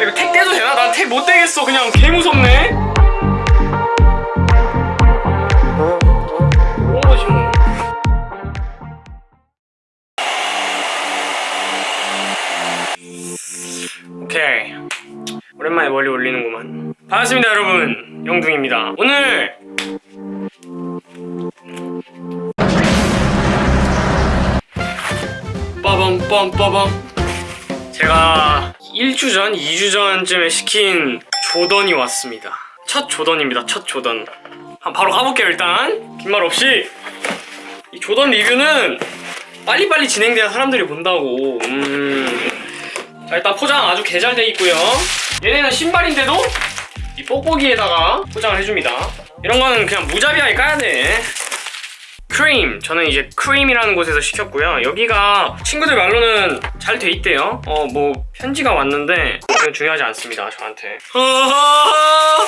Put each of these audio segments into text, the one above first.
이거 택 떼도 되나? 난 택 못 떼겠어. 그냥 개 무섭네. 오케이. 오랜만에 멀리 올리는구만. 반갑습니다 여러분. 영둥입니다. 오늘 빠밤 빰 빠밤 제가 1주 전, 2주 전쯤에 시킨 조던이 왔습니다. 첫 조던입니다 첫 조던. 한 바로 가볼게요 일단. 긴 말 없이. 이 조던 리뷰는 빨리빨리 진행돼야 사람들이 본다고. 음... 자 일단 포장 아주 개 잘 돼 있고요. 얘네는 신발인데도 이 뽁뽁이에다가 포장을 해줍니다. 이런 거는 그냥 무자비하게 까야 돼 크림 저는 이제 크림이라는 곳에서 시켰고요 여기가 친구들 말로는 잘 돼 있대요 어 뭐 편지가 왔는데 그건 중요하지 않습니다 저한테 아하하.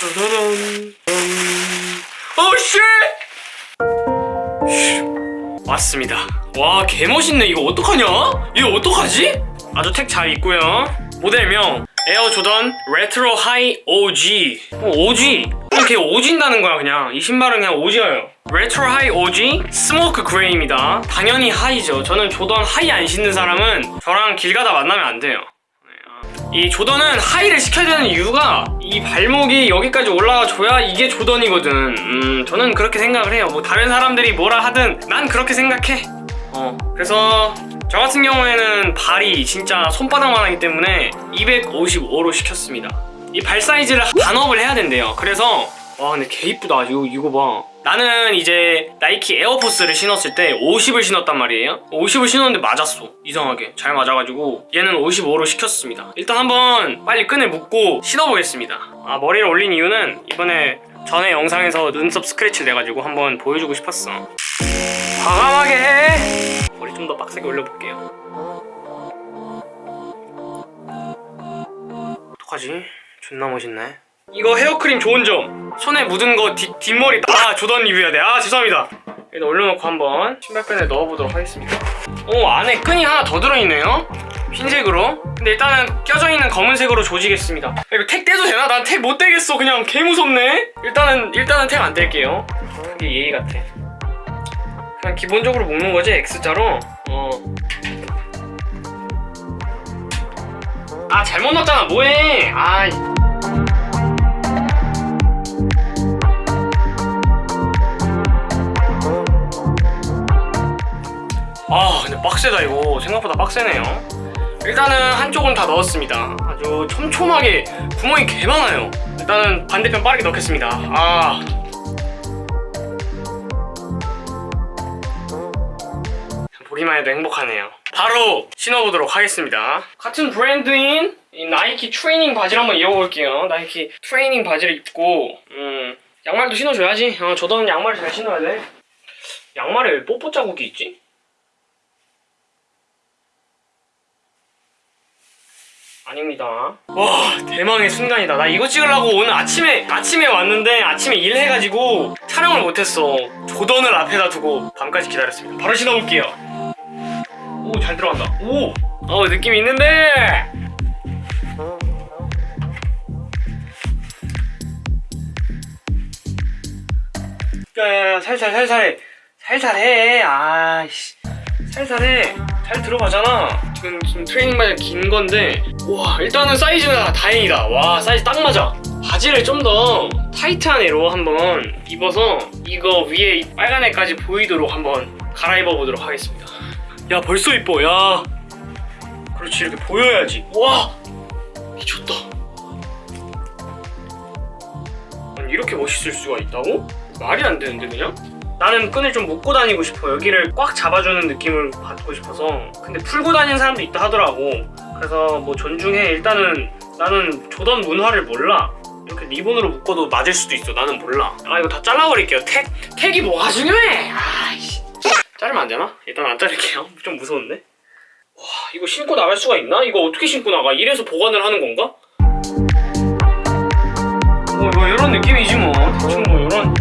짜자잔. Oh shit! 왔습니다 와 개멋있네 이거 어떡하냐? 이거 어떡하지? 아주 택 잘 있고요 모델명 에어 조던 Retro High OG 어, OG 그냥 개 오진다는 거야 그냥. 이 신발은 그냥 OG예요. 레트로 하이 OG 스모크 그레이입니다. 당연히 high죠. 저는 조던 high 안 신는 사람은 저랑 길 가다 만나면 안 돼요. 이 조던은 high를 시켜야 되는 이유가 이 발목이 여기까지 올라와 줘야 이게 조던이거든. 음 저는 그렇게 생각을 해요. 뭐 다른 사람들이 뭐라 하든 난 그렇게 생각해. 어 그래서 저 같은 경우에는 발이 진짜 손바닥만 하기 때문에 255로 시켰습니다 이 발 사이즈를 반업을 해야 된대요. 그래서 와 근데 개 이쁘다. 이거, 이거 봐. 나는 이제 나이키 에어포스를 신었을 때 50을 신었단 말이에요. 50을 신었는데 맞았어. 이상하게. 잘 맞아가지고 얘는 55로 시켰습니다. 일단 한번 빨리 끈을 묶고 신어보겠습니다. 아 머리를 올린 이유는 이번에 전에 영상에서 눈썹 스크래치 내가지고 한번 보여주고 싶었어. 과감하게 해. 머리 좀 더 빡세게 올려볼게요. 어떡하지? 존나 멋있네. 이거 헤어크림 좋은 점. 손에 묻은 거 뒷, 뒷머리 아 조던 리뷰해야 돼아 죄송합니다. 일단 올려놓고 한번 신발끈에 넣어보도록 하겠습니다. 오 안에 끈이 하나 더 들어있네요? 흰색으로? 근데 일단은 껴져 있는 검은색으로 조지겠습니다. 이거 택 떼도 되나? 난 택 못 떼겠어 그냥. 개 무섭네. 일단은 일단은 택 안 뗄게요. 이게 예의 같아. 그냥 기본적으로 묶는 거지 X자로? 어. 아 잘못 넣었잖아. 뭐해? 아이. 아 근데 빡세다 이거. 생각보다 빡세네요. 일단은 한쪽은 다 넣었습니다. 아주 촘촘하게 구멍이 개 많아요. 일단은 반대편 빠르게 넣겠습니다. 아. 보기만 해도 행복하네요 바로 신어보도록 하겠습니다 같은 브랜드인 이 나이키 트레이닝 바지를 한번 입어볼게요 나이키 트레이닝 바지를 입고 음 양말도 신어줘야지 어, 저도 양말을 잘 신어야 돼 양말에 왜 뽀뽀 자국이 있지? 아닙니다. 와 대망의 순간이다. 나 이거 찍으려고 오늘 아침에 아침에 왔는데 아침에 일해가지고 촬영을 못했어. 조던을 앞에다 두고 밤까지 기다렸습니다. 바로 신어볼게요. 오 잘 들어간다. 오, 어 느낌 있는데. 야야야 살살 살살 살살 해. 아이씨 살살 해. 잘 들어가잖아. 지금, 지금 트레이닝 바지 긴 건데 와 일단은 사이즈가 다행이다 와 사이즈 딱 맞아 바지를 좀 더 타이트한 애로 한번 입어서 이거 위에 이 빨간 애까지 보이도록 한번 갈아입어 보도록 하겠습니다 야 벌써 이뻐 야. 그렇지 이렇게 보여야지. 와! 미쳤다. 아니 이렇게 멋있을 수가 있다고? 말이 안 되는데 그냥? 나는 끈을 좀 묶고 다니고 싶어. 여기를 꽉 잡아주는 느낌을 받고 싶어서. 근데 풀고 다니는 사람도 있다 하더라고. 그래서 뭐 존중해. 일단은 나는 조던 문화를 몰라. 이렇게 리본으로 묶어도 맞을 수도 있어. 나는 몰라. 아 이거 다 잘라버릴게요. 택, 택이 뭐가 중요해? 아이씨 자르면 안 되나? 일단 안 자를게요 좀 무서운데 와 이거 신고 나갈 수가 있나? 이거 어떻게 신고 나가? 이래서 보관을 하는 건가? 뭐, 뭐 이런 느낌이지 뭐 대충 뭐 이런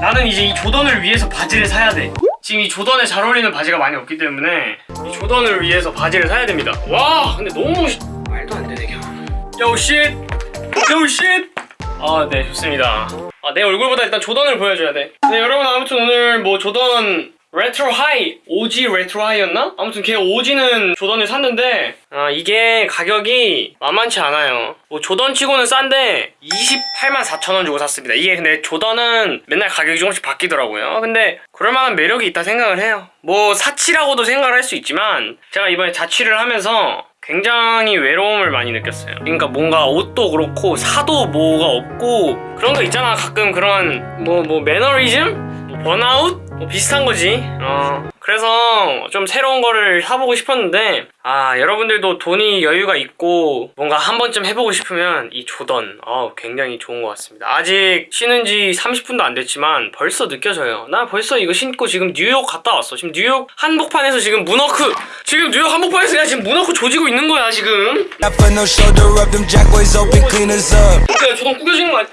나는 이제 이 조던을 위해서 바지를 사야 돼 지금 이 조던에 잘 어울리는 바지가 많이 없기 때문에 이 조던을 위해서 바지를 사야 됩니다. 와, 근데 너무 멋있. 말도 안 되네, 그냥. 요 쉣! 요 쉣! 아, 네, 좋습니다. 아, 내 얼굴보다 일단 조던을 보여줘야 돼. 네, 여러분 아무튼 오늘 뭐 조던 레트로 하이, OG 레트로 하이였나? 아무튼 개 오지는 조던을 샀는데 아, 이게 가격이 만만치 않아요. 뭐 조던 치고는 싼데 28만 4천 원 주고 샀습니다. 이게 근데 조던은 맨날 가격이 조금씩 바뀌더라고요. 근데 그럴만한 매력이 있다 생각을 해요. 뭐 사치라고도 생각을 할 수 있지만 제가 이번에 자취를 하면서 굉장히 외로움을 많이 느꼈어요. 그러니까 뭔가 옷도 그렇고 사도 뭐가 없고 그런 거 있잖아. 가끔 그런 뭐뭐 매너리즘, 뭐 번아웃 뭐 비슷한 거지. 어 그래서 좀 새로운 거를 사보고 싶었는데 아 여러분들도 돈이 여유가 있고 뭔가 한 번쯤 해보고 싶으면 이 조던 어 굉장히 좋은 것 같습니다. 아직 신은 지 30분도 안 됐지만 벌써 느껴져요. 나 벌써 이거 신고 지금 뉴욕 갔다 왔어. 지금 뉴욕 한복판에서 지금 문워크 지금 뉴욕 한복판에서 내가 지금 문워크 조지고 있는 거야 지금. 그러니까 조던 구겨지는 거 아니야?